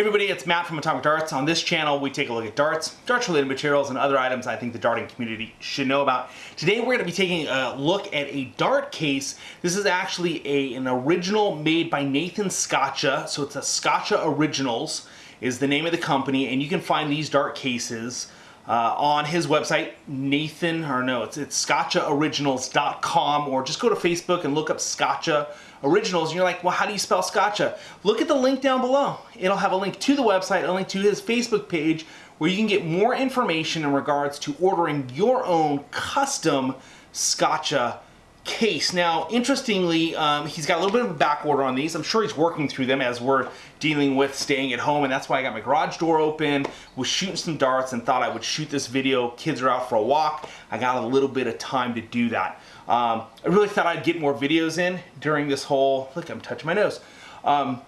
Hey everybody, it's Matt from Atomic Darts. On this channel, we take a look at darts, darts related materials, and other items I think the darting community should know about. Today we're going to be taking a look at a dart case. This is actually a, an original made by Nathan Scotcha, so it's a Scotcha Originals is the name of the company, and you can find these dart cases uh, on his website, Nathan, or no, it's, it's scotchaoriginals.com, or just go to Facebook and look up Scotcha Originals, and you're like, well, how do you spell Scotcha? Look at the link down below. It'll have a link to the website, a link to his Facebook page, where you can get more information in regards to ordering your own custom Scotcha case. Now, interestingly, um, he's got a little bit of a back order on these. I'm sure he's working through them as we're dealing with staying at home, and that's why I got my garage door open, was shooting some darts, and thought I would shoot this video. Kids are out for a walk. I got a little bit of time to do that. Um, I really thought I'd get more videos in during this whole, look, I'm touching my nose, um,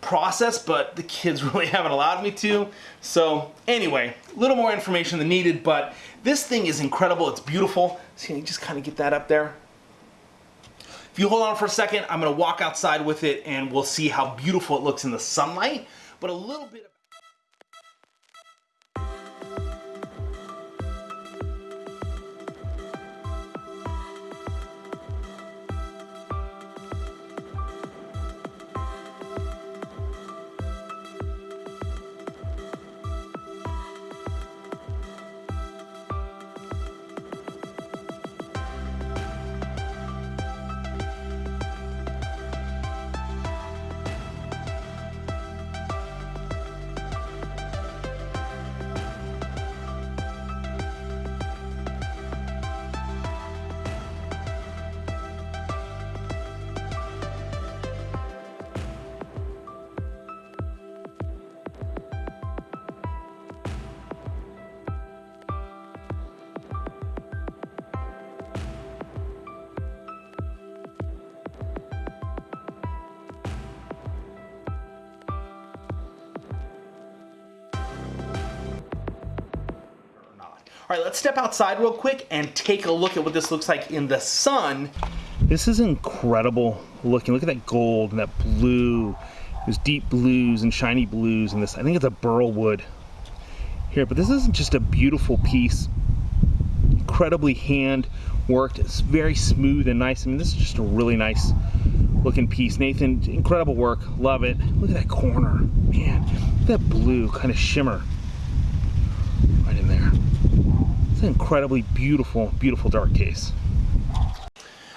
process, but the kids really haven't allowed me to. So anyway, a little more information than needed, but this thing is incredible. It's beautiful. So you just kind of get that up there. If you hold on for a second, I'm gonna walk outside with it and we'll see how beautiful it looks in the sunlight, but a little bit All right, let's step outside real quick and take a look at what this looks like in the sun. This is incredible looking. Look at that gold and that blue. There's deep blues and shiny blues in this. I think it's a burl wood here, but this isn't just a beautiful piece. Incredibly hand worked. It's very smooth and nice. I mean, this is just a really nice looking piece. Nathan, incredible work. Love it. Look at that corner. Man, that blue kind of shimmer right in there. It's an incredibly beautiful, beautiful dart case. All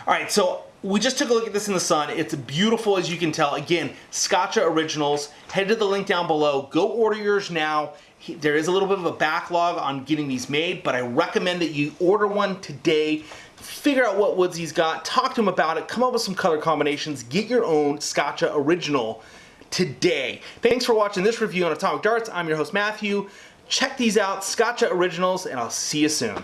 right, so we just took a look at this in the sun. It's beautiful as you can tell. Again, Scotcha Originals. Head to the link down below. Go order yours now. There is a little bit of a backlog on getting these made, but I recommend that you order one today. Figure out what woods he's got. Talk to him about it. Come up with some color combinations. Get your own Scotcha Original today. Thanks for watching this review on Atomic Darts. I'm your host, Matthew. Check these out, Scotcha Originals, and I'll see you soon.